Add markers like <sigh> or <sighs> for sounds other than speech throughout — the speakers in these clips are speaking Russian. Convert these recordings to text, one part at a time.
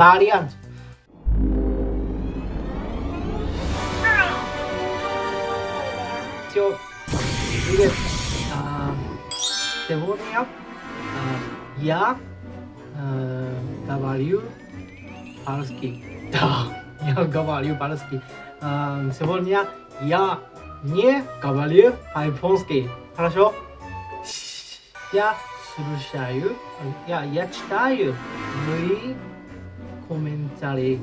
variant. So, uh, the warming up, uh, yeah, uh, the value, Palaski. Yeah, Gavalier Palaski. Сегодня я не Гавалер по-японски. Хорошо? Я слушаю. Я читаю. Мы komentari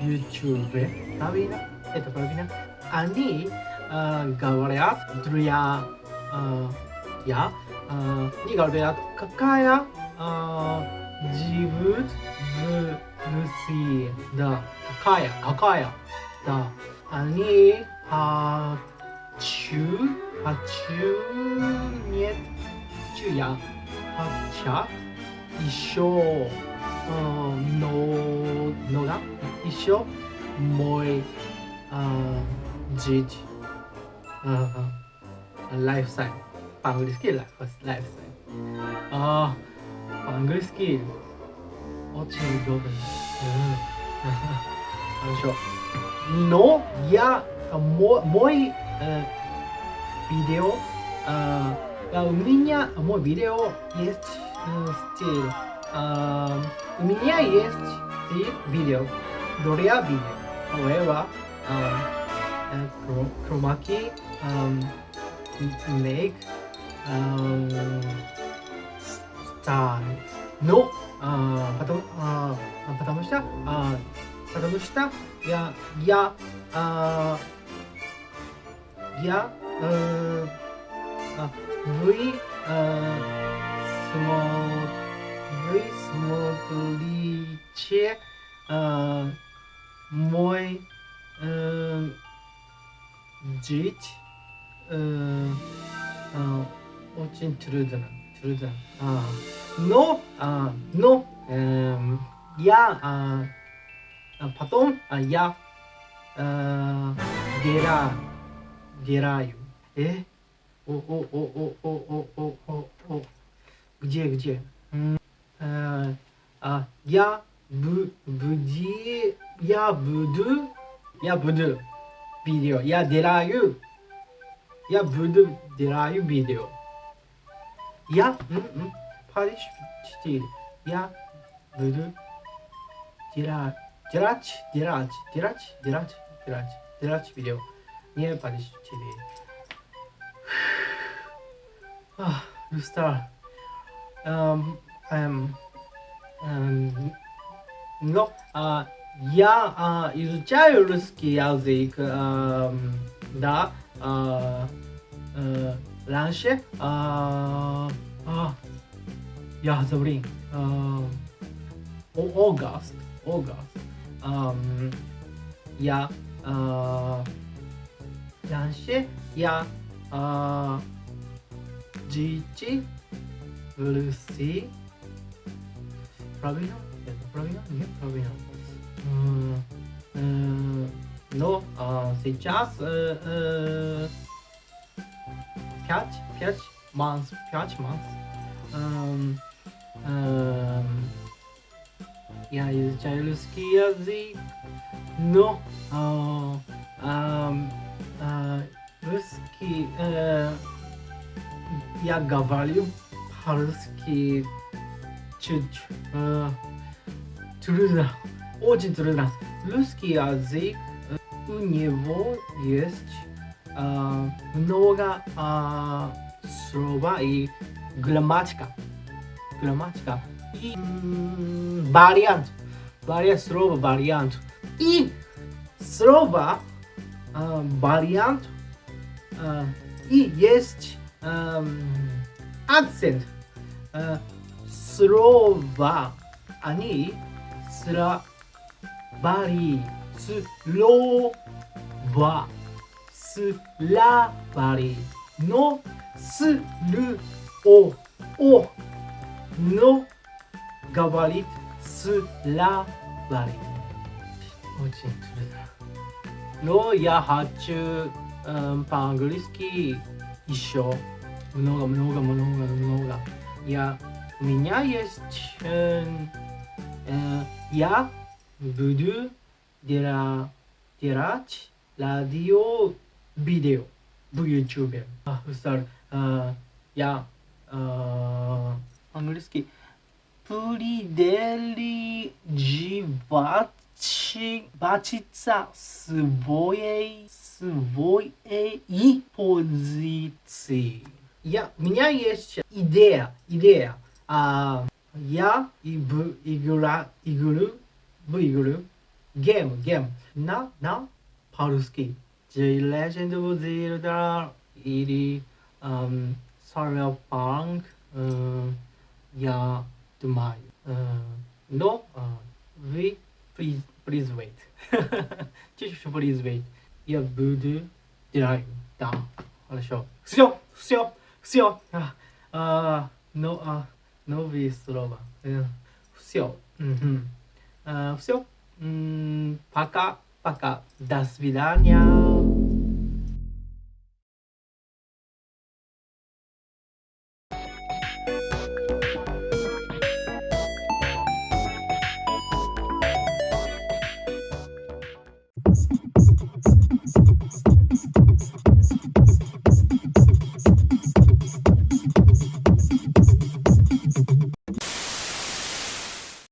YouTube tapi itu kalau bilang ani uh, говорят друзья uh, я uh, не говорят какая uh, живут в Руси да какая какая да они хочу хочу нет хочу я хочу еще э, но, но, да, еще мой э, жить э, lifestyle. По-английски lifestyle. А, по-английски очень удобно. Хорошо. Но я мой, мой э, видео э, у меня мой видео есть э, стиль. У меня есть три видео, Дория видео. However, um, uh, Chromaki, um, Lake, um, Star. Но uh, потом, uh, потому что uh, потому что я я uh, я uh, вы э, uh, смотрите вы смотрите э, мой э, жить э, э, очень трудно трудно. А, но а, но э, я а, потом а, я э, дера дераю э? О о о о о о о о. Где где? Э, ya bu bu budi ya budu ya budu biliyor. Ya dirayu ya bu budu dirayu biliyor. Ya hı hı Paris değil. Ya budu dira diraç diraç diraç diraç diraç diraç biliyor. Niye Paris değil? <sighs> Ah Ruslar um, um, но я изучаю русский язык, да, раньше я забыл, Огост, Огост, я раньше я жить в Руси правильно? Это правильно? Нет, правильно. М, э, Но а, сейчас э, э, пять, пять months, пять months. Эм, эм, Я изучаю русский язык, но а, ам, а, русский э, я говорю по-русски а, Трюнах. Очень трудно. Русский язык, э, у него есть а, много а, слов и грамматика. Грамматика. И вариант. Вариант, слова, вариант. И слово вариант. И есть эм, акцент. Э, Slova ani slabari ラバリのスルオオのガバリスラバリおのがわりす。ロヤハチューパングリスキー一緒。ものがもノガものがものが。いや。У меня есть э, э, Я буду дела, делать радио видео в YouTube. А, sorry. А, я а, английский придерживать бачиться своей своей позиции. Я, у меня есть идея, идея. uh, ya ibu igura iguru bu iguru game game Now, now. polski the legend of zelda iri um sorrel punk Yeah, uh, ya my. uh, no uh, we please please wait <laughs> just please wait ya budu dai da 好了，笑，笑，笑，笑啊啊，no ah, uh, 啊。Uh, новые слова. Все. Все. Пока, пока. До свидания.